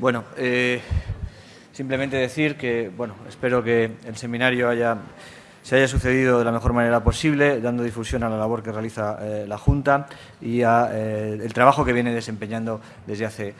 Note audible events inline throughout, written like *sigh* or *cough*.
Bueno, eh, simplemente decir que, bueno, espero que el seminario se haya sucedido de la mejor manera posible, dando difusión a la labor que realiza eh, la Junta y a eh, trabajo que viene desempeñando desde hace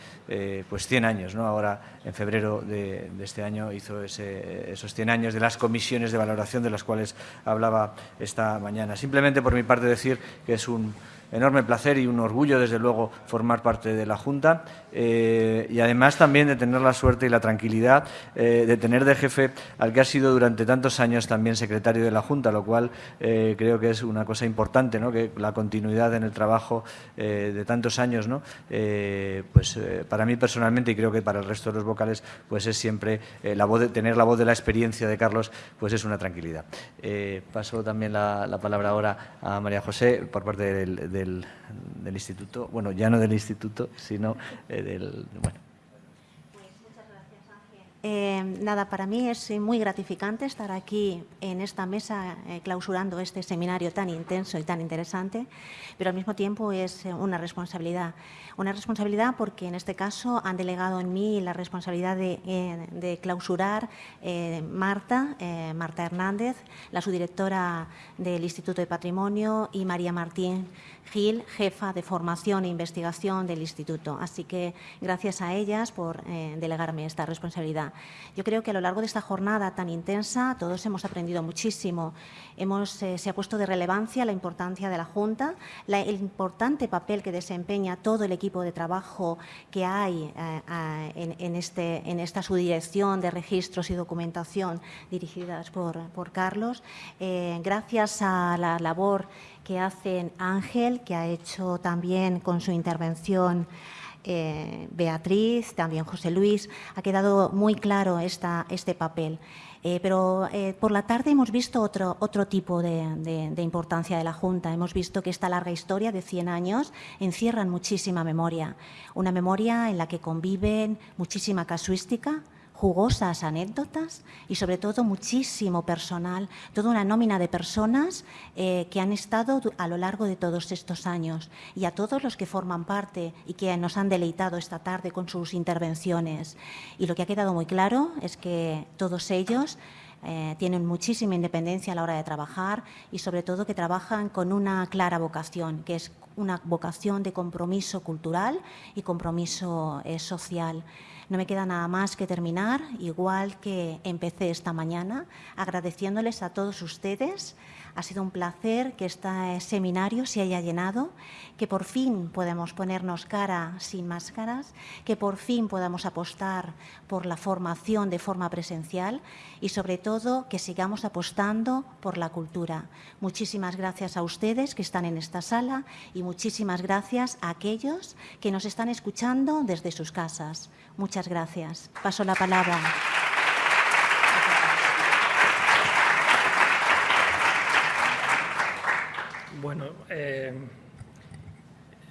pues 100 años. ¿no? Ahora, en febrero de, este año, hizo esos 100 años de las comisiones de valoración de las cuales hablaba esta mañana. Simplemente por mi parte decir que es un enorme placer y un orgullo, desde luego, formar parte de la Junta eh, y además también de tener la suerte y la tranquilidad eh, de tener de jefe al que ha sido durante tantos años también secretario de la Junta, lo cual eh, creo que es una cosa importante, ¿no? que la continuidad en el trabajo de tantos años, ¿no? pues para mí personalmente y creo que para el resto de los vocales, pues es siempre la voz de, tener la voz de la experiencia de Carlos, pues es una tranquilidad. paso también la, palabra ahora a María José por parte del del, instituto, bueno, ya no del instituto, sino eh, del... Bueno. Eh, nada, para mí es muy gratificante estar aquí en esta mesa eh, clausurando este seminario tan intenso y tan interesante, pero al mismo tiempo es una responsabilidad. Una responsabilidad porque en este caso han delegado en mí la responsabilidad de, de clausurar Marta, Marta Hernández, la subdirectora del Instituto de Patrimonio, y María Martín, Gil, jefa de formación e investigación del Instituto. Así que gracias a ellas por eh, delegarme esta responsabilidad. Yo creo que a lo largo de esta jornada tan intensa todos hemos aprendido muchísimo. Hemos, eh, se ha puesto de relevancia la importancia de la Junta, el importante papel que desempeña todo el equipo de trabajo que hay eh, en, este, en esta subdirección de registros y documentación dirigidas por, por Carlos. gracias a la labor que hacen Ángel, que ha hecho también con su intervención eh, Beatriz, también José Luis, ha quedado muy claro esta, este papel. Eh, pero eh, por la tarde hemos visto otro, otro tipo de, de, importancia de la Junta. Hemos visto que esta larga historia de 100 años encierra muchísima memoria. Una memoria en la que conviven muchísima casuística, jugosas anécdotas y sobre todo muchísimo personal, toda una nómina de personas eh, que han estado a lo largo de todos estos años y a todos los que forman parte y que nos han deleitado esta tarde con sus intervenciones. Y lo que ha quedado muy claro es que todos ellos eh, tienen muchísima independencia a la hora de trabajar y sobre todo que trabajan con una clara vocación, que es una vocación de compromiso cultural y compromiso eh, social. No me queda nada más que terminar, igual que empecé esta mañana, agradeciéndoles a todos ustedes ha sido un placer que este seminario se haya llenado, que por fin podamos ponernos cara sin máscaras, que por fin podamos apostar por la formación de forma presencial y sobre todo que sigamos apostando por la cultura. Muchísimas gracias a ustedes que están en esta sala y muchísimas gracias a aquellos que nos están escuchando desde sus casas. Muchas gracias. Paso la palabra. Bueno, eh,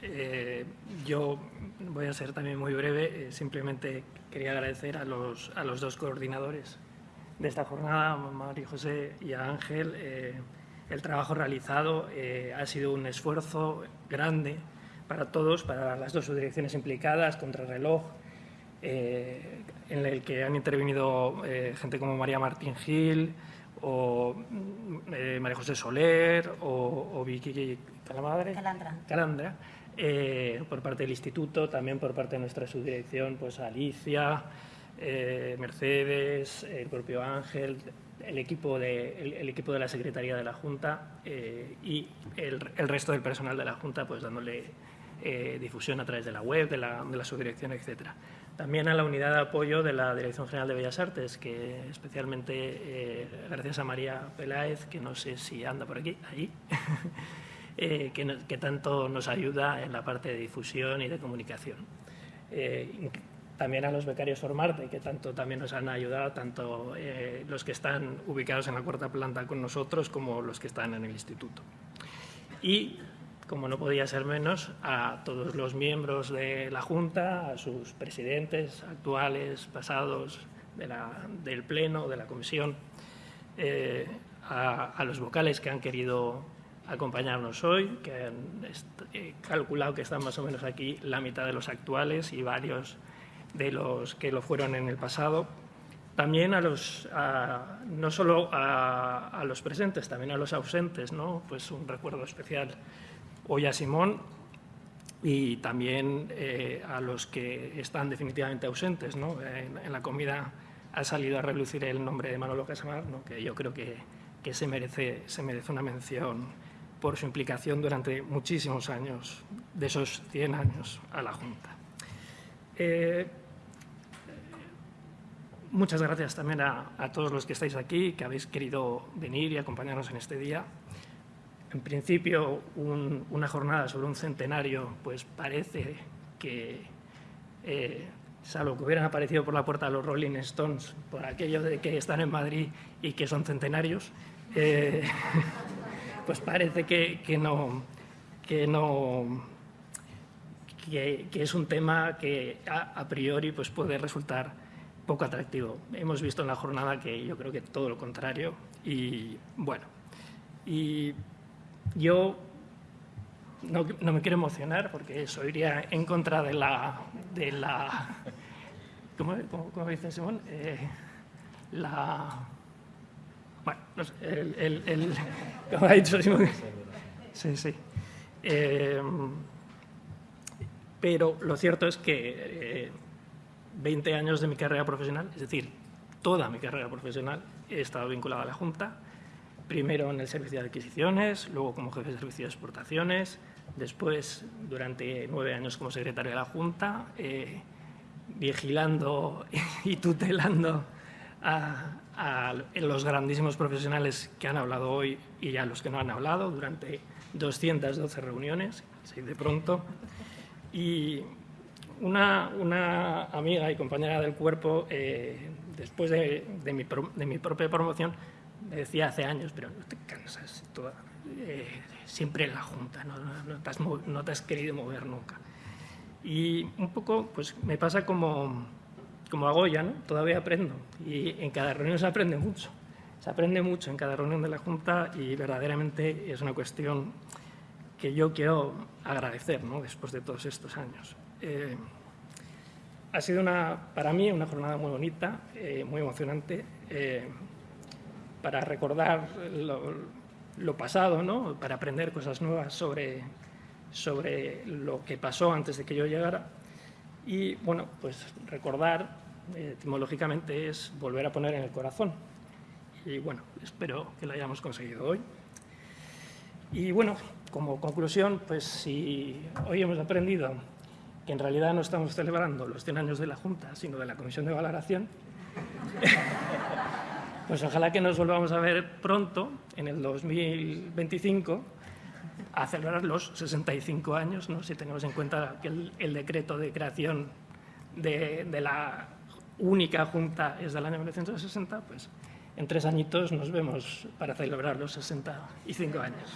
eh, yo voy a ser también muy breve. Eh, simplemente quería agradecer a los, a los dos coordinadores de esta jornada, a María José y a Ángel, el trabajo realizado. ha sido un esfuerzo grande para todos, para las dos subdirecciones implicadas, Contrarreloj, en el que han intervenido gente como María Martín Gil, o eh, María José Soler o, Vicky Calamadre, Calandra, Calandra eh, por parte del instituto, también por parte de nuestra subdirección, pues Alicia, eh, Mercedes, el propio Ángel, el equipo de, el, equipo de la Secretaría de la Junta y el, resto del personal de la Junta, pues dándole difusión a través de la web, de la, de la subdirección, etcétera. También a la unidad de apoyo de la Dirección General de Bellas Artes, que especialmente eh, gracias a María Peláez, que no sé si anda por aquí, ahí, *laughs* eh, que, tanto nos ayuda en la parte de difusión y de comunicación. Eh, también a los becarios Formarte, que tanto también nos han ayudado, tanto los que están ubicados en la cuarta planta con nosotros como los que están en el instituto. Y como no podía ser menos, a todos los miembros de la Junta, a sus presidentes actuales, pasados, del Pleno, de la Comisión, eh, a, los vocales que han querido acompañarnos hoy, que han calculado que están más o menos aquí la mitad de los actuales y varios de los que lo fueron en el pasado. También a los, no solo a, los presentes, también a los ausentes, ¿no? Pues un recuerdo especial hoy a Simón y también eh, a los que están definitivamente ausentes, ¿no? En, la comida ha salido a relucir el nombre de Manolo Casamar, que yo creo que, que se, merece, se merece una mención por su implicación durante muchísimos años, de esos 100 años a la Junta. Eh, muchas gracias también a, todos los que estáis aquí, que habéis querido venir y acompañarnos en este día. En principio, una jornada sobre un centenario, pues parece que, eh, salvo que hubieran aparecido por la puerta los Rolling Stones, por aquello de que están en Madrid y que son centenarios, eh, *laughs* pues parece que, no, que, no que, es un tema que a, priori pues puede resultar poco atractivo. Hemos visto en la jornada que yo creo que todo lo contrario y bueno, y yo no, me quiero emocionar porque eso iría en contra de la... De la ¿Cómo, dice Simón? Eh, la... Bueno, no sé, el, el, ha dicho Simón, Sí, sí. Eh, pero lo cierto es que 20 eh, años de mi carrera profesional, es decir, toda mi carrera profesional, he estado vinculado a la Junta, primero en el servicio de adquisiciones, luego como jefe de servicio de exportaciones, después durante nueve años como secretario de la Junta, eh, vigilando *laughs* y tutelando a, a los grandísimos profesionales que han hablado hoy y a los que no han hablado durante 212 reuniones, así de pronto. Y una, una amiga y compañera del cuerpo, eh, después de, de, mi, de, mi, propia promoción, decía hace años, pero no te cansas, eh, siempre en la Junta, no, no, te has, no, te has, querido mover nunca. Y un poco pues, me pasa como como hago ¿no? todavía aprendo y en cada reunión se aprende mucho. Se aprende mucho en cada reunión de la Junta y verdaderamente es una cuestión que yo quiero agradecer ¿no? después de todos estos años. Eh, ha sido una, para mí una jornada muy bonita, eh, muy emocionante, para recordar lo, lo, pasado, ¿no? para aprender cosas nuevas sobre, sobre lo que pasó antes de que yo llegara y bueno, pues recordar eh, etimológicamente es volver a poner en el corazón. Y bueno, espero que lo hayamos conseguido hoy. Y bueno, como conclusión, pues si hoy hemos aprendido que en realidad no estamos celebrando los 100 años de la Junta, sino de la Comisión de Valoración, *laughs* pues ojalá que nos volvamos a ver pronto, en el 2025, a celebrar los 65 años, ¿no? si tenemos en cuenta que el, decreto de creación de, la única junta es del año 1960, pues en tres añitos nos vemos para celebrar los 65 años.